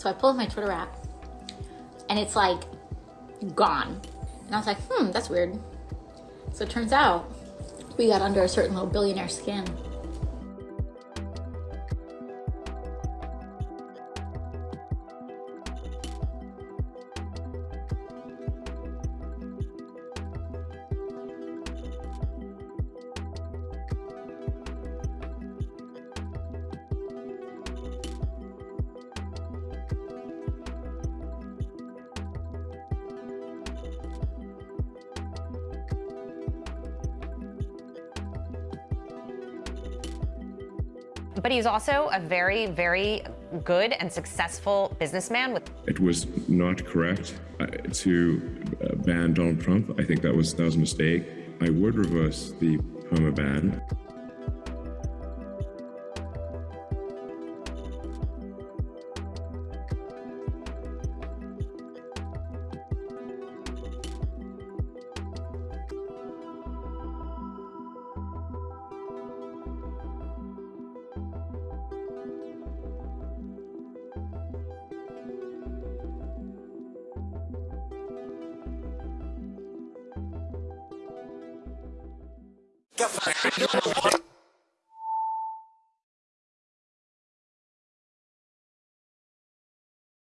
So I pull up my Twitter app and it's like gone. And I was like, hmm, that's weird. So it turns out we got under a certain little billionaire skin. But he's also a very, very good and successful businessman. With it was not correct uh, to uh, ban Donald Trump. I think that was that was a mistake. I would reverse the perma ban. Get the